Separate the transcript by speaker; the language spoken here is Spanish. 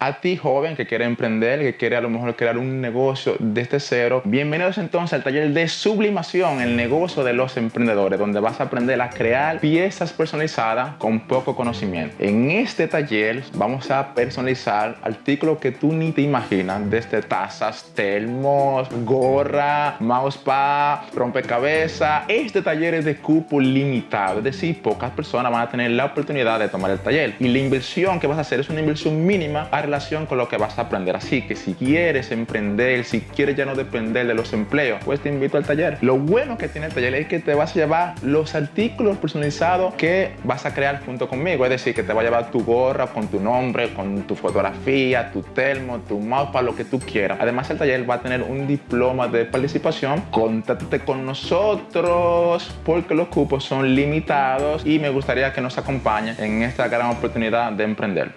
Speaker 1: A ti joven que quiere emprender, que quiere a lo mejor crear un negocio desde cero, bienvenidos entonces al taller de sublimación, el negocio de los emprendedores, donde vas a aprender a crear piezas personalizadas con poco conocimiento. En este taller vamos a personalizar artículos que tú ni te imaginas, desde tazas, termos, gorra, mousepad, rompecabezas. Este taller es de cupo limitado, es decir, pocas personas van a tener la oportunidad de tomar el taller. Y la inversión que vas a hacer es una inversión mínima relación con lo que vas a aprender. Así que si quieres emprender, si quieres ya no depender de los empleos, pues te invito al taller. Lo bueno que tiene el taller es que te vas a llevar los artículos personalizados que vas a crear junto conmigo. Es decir, que te va a llevar tu gorra con tu nombre, con tu fotografía, tu termo, tu mouse, lo que tú quieras. Además, el taller va a tener un diploma de participación. Contáctate con nosotros porque los cupos son limitados y me gustaría que nos acompañes en esta gran oportunidad de emprender.